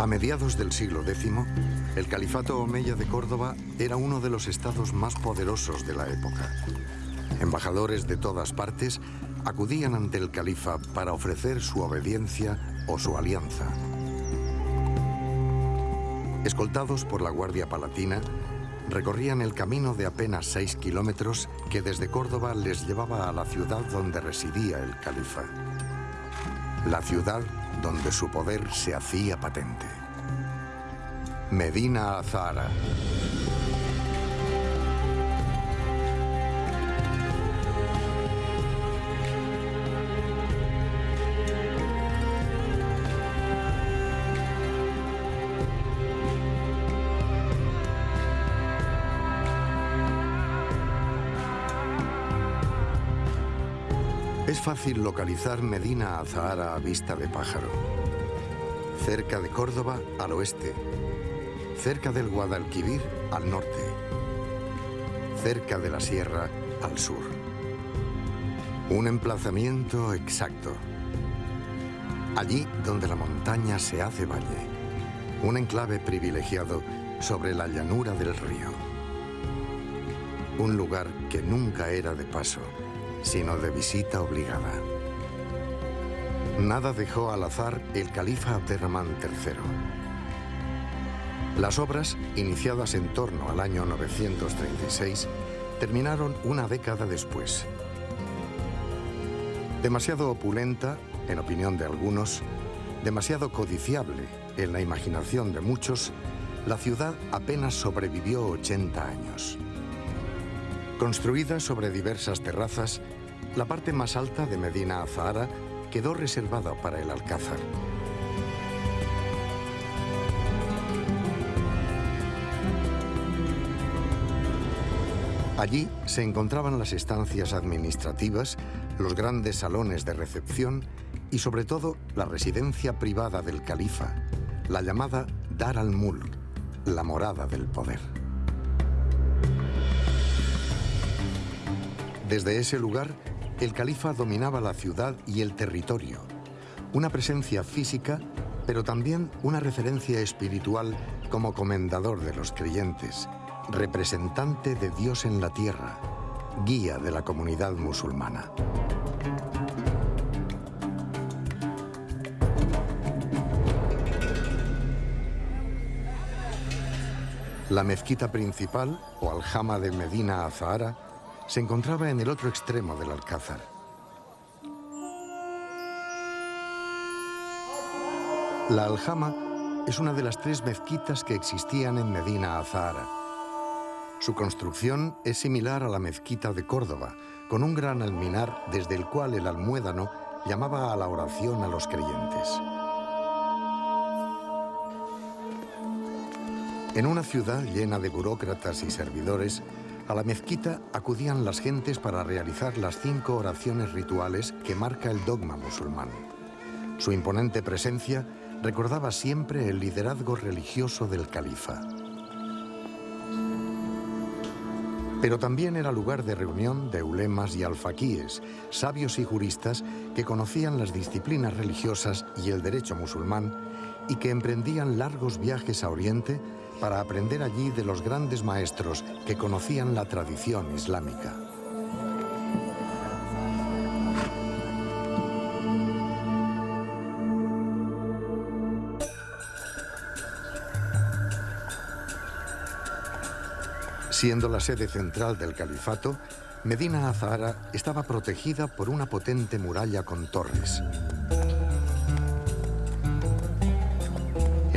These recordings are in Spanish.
A mediados del siglo X, el califato omeya de Córdoba era uno de los estados más poderosos de la época. Embajadores de todas partes acudían ante el califa para ofrecer su obediencia o su alianza. Escoltados por la Guardia Palatina, recorrían el camino de apenas seis kilómetros que desde Córdoba les llevaba a la ciudad donde residía el califa. La ciudad donde su poder se hacía patente. Medina Azahara. Fácil localizar Medina Azahara a vista de pájaro. Cerca de Córdoba, al oeste. Cerca del Guadalquivir, al norte. Cerca de la sierra, al sur. Un emplazamiento exacto. Allí donde la montaña se hace valle. Un enclave privilegiado sobre la llanura del río. Un lugar que nunca era de paso sino de visita obligada. Nada dejó al azar el califa Abderramán III. Las obras, iniciadas en torno al año 936, terminaron una década después. Demasiado opulenta, en opinión de algunos, demasiado codiciable en la imaginación de muchos, la ciudad apenas sobrevivió 80 años. Construida sobre diversas terrazas, la parte más alta de Medina Azahara quedó reservada para el Alcázar. Allí se encontraban las estancias administrativas, los grandes salones de recepción y sobre todo la residencia privada del califa, la llamada Dar al-Mulk, la morada del poder. Desde ese lugar, el califa dominaba la ciudad y el territorio. Una presencia física, pero también una referencia espiritual como comendador de los creyentes, representante de Dios en la tierra, guía de la comunidad musulmana. La mezquita principal, o aljama de Medina Azahara, se encontraba en el otro extremo del Alcázar. La Aljama es una de las tres mezquitas que existían en Medina Azahara. Su construcción es similar a la mezquita de Córdoba, con un gran alminar desde el cual el almuédano llamaba a la oración a los creyentes. En una ciudad llena de burócratas y servidores, a la mezquita acudían las gentes para realizar las cinco oraciones rituales que marca el dogma musulmán. Su imponente presencia recordaba siempre el liderazgo religioso del califa. Pero también era lugar de reunión de ulemas y alfaquíes, sabios y juristas que conocían las disciplinas religiosas y el derecho musulmán y que emprendían largos viajes a Oriente para aprender allí de los grandes maestros que conocían la tradición islámica. Siendo la sede central del califato, Medina Azahara estaba protegida por una potente muralla con torres.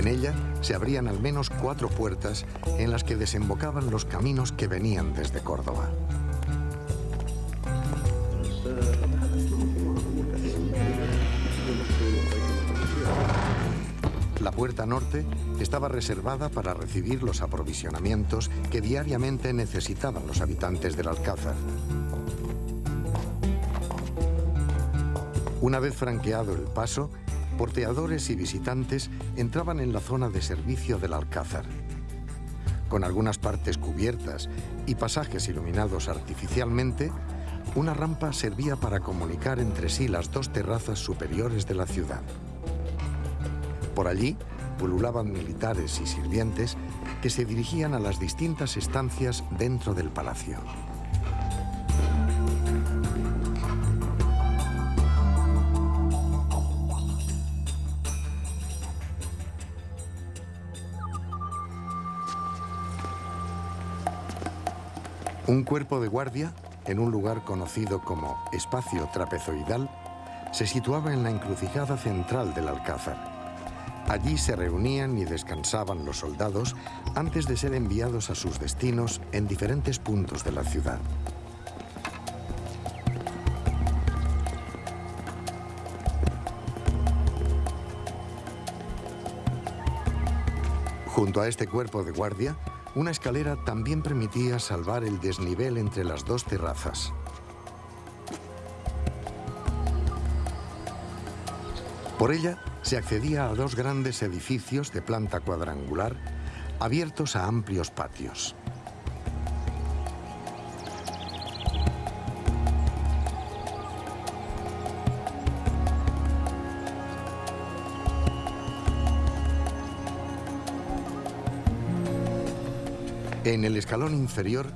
En ella se abrían al menos cuatro puertas en las que desembocaban los caminos que venían desde Córdoba. La puerta norte estaba reservada para recibir los aprovisionamientos que diariamente necesitaban los habitantes del Alcázar. Una vez franqueado el paso, porteadores y visitantes entraban en la zona de servicio del Alcázar. Con algunas partes cubiertas y pasajes iluminados artificialmente, una rampa servía para comunicar entre sí las dos terrazas superiores de la ciudad. Por allí pululaban militares y sirvientes que se dirigían a las distintas estancias dentro del palacio. Un cuerpo de guardia, en un lugar conocido como espacio trapezoidal, se situaba en la encrucijada central del Alcázar. Allí se reunían y descansaban los soldados antes de ser enviados a sus destinos en diferentes puntos de la ciudad. Junto a este cuerpo de guardia una escalera también permitía salvar el desnivel entre las dos terrazas. Por ella se accedía a dos grandes edificios de planta cuadrangular abiertos a amplios patios. En el escalón inferior,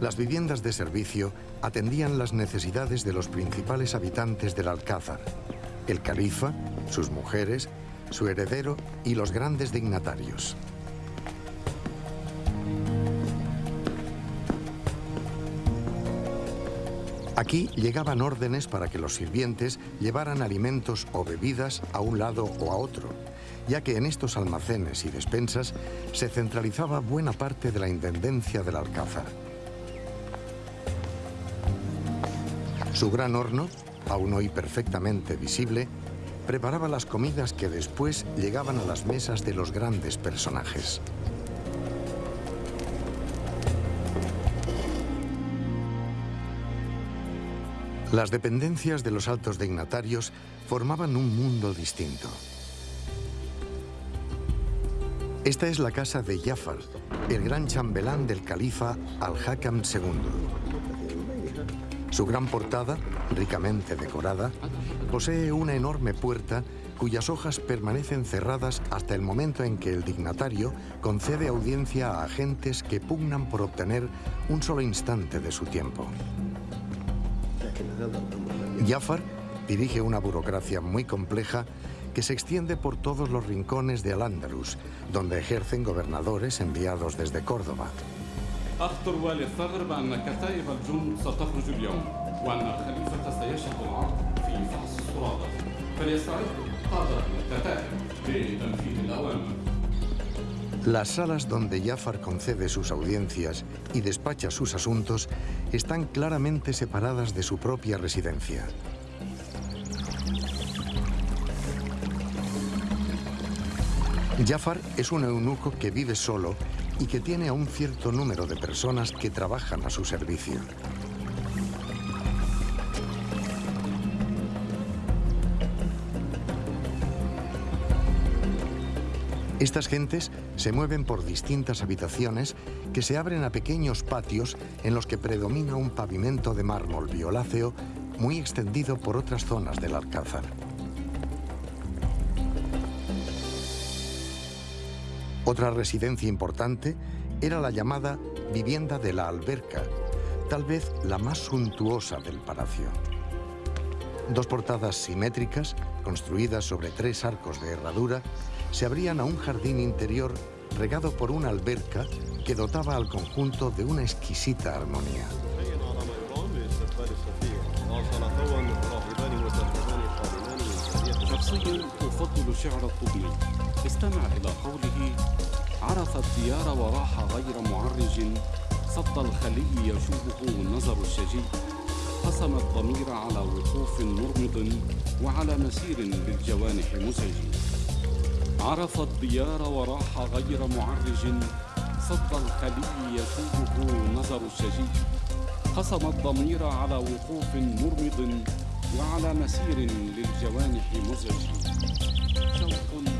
las viviendas de servicio atendían las necesidades de los principales habitantes del Alcázar, el califa, sus mujeres, su heredero y los grandes dignatarios. Aquí llegaban órdenes para que los sirvientes llevaran alimentos o bebidas a un lado o a otro, ya que en estos almacenes y despensas se centralizaba buena parte de la intendencia del Alcázar. Su gran horno, aún hoy perfectamente visible, preparaba las comidas que después llegaban a las mesas de los grandes personajes. Las dependencias de los altos dignatarios formaban un mundo distinto. Esta es la casa de Jafar, el gran chambelán del califa Al-Hakam II. Su gran portada, ricamente decorada, posee una enorme puerta cuyas hojas permanecen cerradas hasta el momento en que el dignatario concede audiencia a agentes que pugnan por obtener un solo instante de su tiempo. Jafar dirige una burocracia muy compleja que se extiende por todos los rincones de Al-Ándalus, donde ejercen gobernadores enviados desde Córdoba. Las salas donde Jafar concede sus audiencias y despacha sus asuntos están claramente separadas de su propia residencia. Jafar es un eunuco que vive solo y que tiene a un cierto número de personas que trabajan a su servicio. Estas gentes se mueven por distintas habitaciones que se abren a pequeños patios en los que predomina un pavimento de mármol violáceo muy extendido por otras zonas del Alcázar. Otra residencia importante era la llamada vivienda de la alberca, tal vez la más suntuosa del palacio. Dos portadas simétricas, construidas sobre tres arcos de herradura, se abrían a un jardín interior regado por una alberca que dotaba al conjunto de una exquisita armonía. استمع إلى قوله عرف الديار وراح غير معرج صد الخلي يشوبه نظر الشجي. قسم الضمير على وقوف مرمض وعلى مسير بالجوانح مزعج عرف الديار وراح غير معرج صد الخلي يشوبه نظر الشجي. قسم الضمير على وقوف مرمض وعلى مسير للجوانح مزعج شوق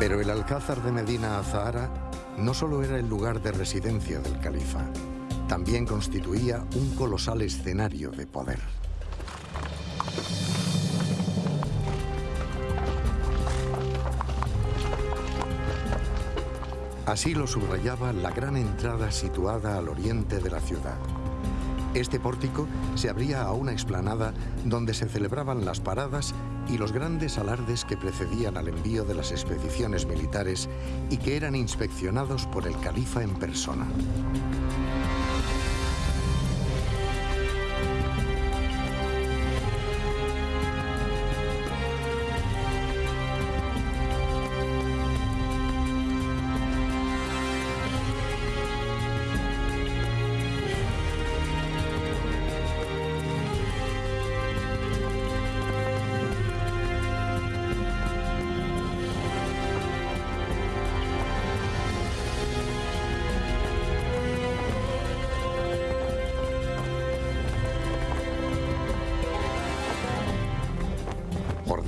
Pero el Alcázar de Medina Azahara no solo era el lugar de residencia del califa, también constituía un colosal escenario de poder. Así lo subrayaba la gran entrada situada al oriente de la ciudad. Este pórtico se abría a una explanada donde se celebraban las paradas y los grandes alardes que precedían al envío de las expediciones militares y que eran inspeccionados por el califa en persona.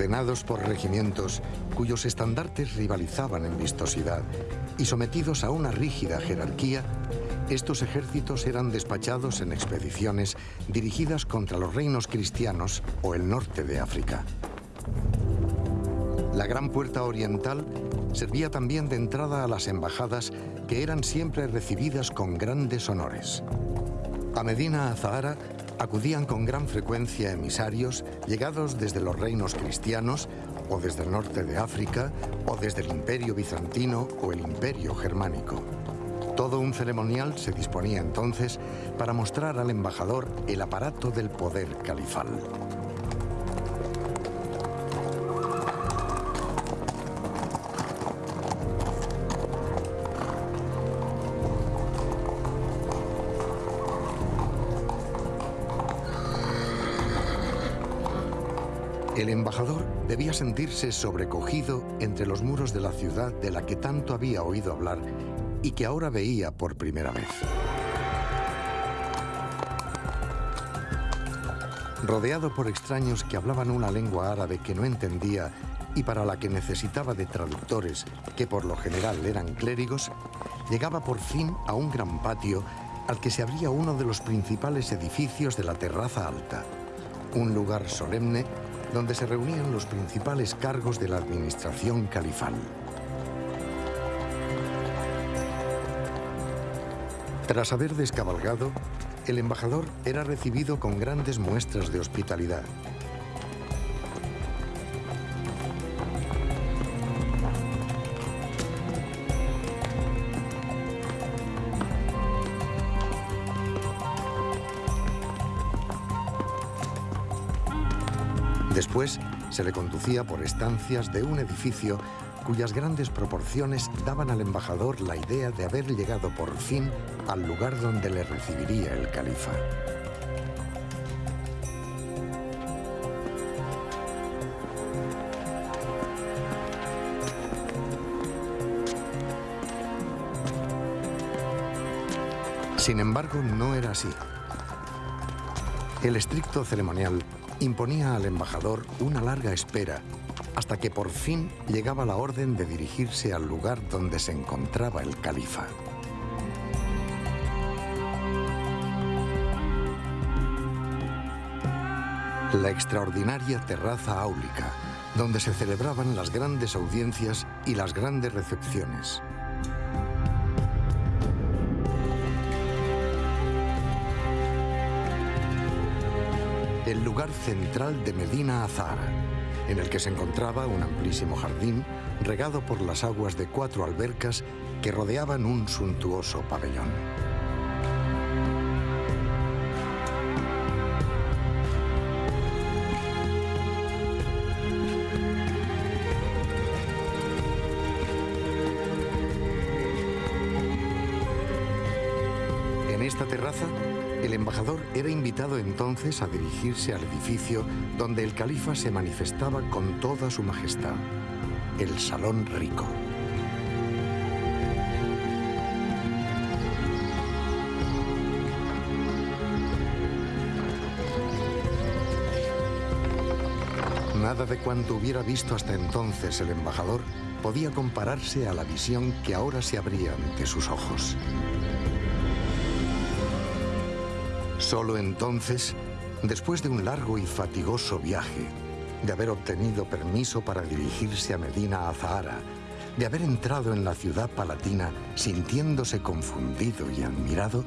Ordenados por regimientos cuyos estandartes rivalizaban en vistosidad y sometidos a una rígida jerarquía, estos ejércitos eran despachados en expediciones dirigidas contra los reinos cristianos o el norte de África. La gran puerta oriental servía también de entrada a las embajadas que eran siempre recibidas con grandes honores. A Medina Azahara acudían con gran frecuencia emisarios llegados desde los reinos cristianos o desde el norte de África o desde el imperio bizantino o el imperio germánico. Todo un ceremonial se disponía entonces para mostrar al embajador el aparato del poder califal. Debía sentirse sobrecogido entre los muros de la ciudad de la que tanto había oído hablar y que ahora veía por primera vez. Rodeado por extraños que hablaban una lengua árabe que no entendía y para la que necesitaba de traductores, que por lo general eran clérigos, llegaba por fin a un gran patio al que se abría uno de los principales edificios de la terraza alta, un lugar solemne donde se reunían los principales cargos de la administración califal. Tras haber descabalgado, el embajador era recibido con grandes muestras de hospitalidad. Después se le conducía por estancias de un edificio cuyas grandes proporciones daban al embajador la idea de haber llegado por fin al lugar donde le recibiría el califa. Sin embargo, no era así. El estricto ceremonial imponía al embajador una larga espera hasta que por fin llegaba la orden de dirigirse al lugar donde se encontraba el califa. La extraordinaria terraza áulica, donde se celebraban las grandes audiencias y las grandes recepciones. Central de Medina Azahara, en el que se encontraba un amplísimo jardín regado por las aguas de cuatro albercas que rodeaban un suntuoso pabellón. En esta terraza embajador era invitado entonces a dirigirse al edificio donde el califa se manifestaba con toda su majestad, el Salón Rico. Nada de cuanto hubiera visto hasta entonces el embajador podía compararse a la visión que ahora se abría ante sus ojos. Solo entonces, después de un largo y fatigoso viaje, de haber obtenido permiso para dirigirse a Medina Azahara, de haber entrado en la ciudad palatina sintiéndose confundido y admirado,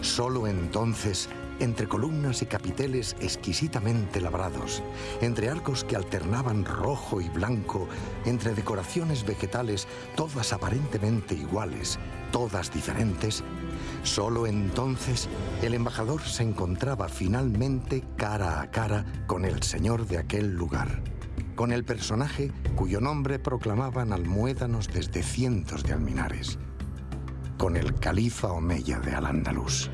solo entonces entre columnas y capiteles exquisitamente labrados, entre arcos que alternaban rojo y blanco, entre decoraciones vegetales todas aparentemente iguales, todas diferentes, solo entonces el embajador se encontraba finalmente cara a cara con el señor de aquel lugar, con el personaje cuyo nombre proclamaban almuédanos desde cientos de alminares, con el califa Omeya de Al-Ándalus.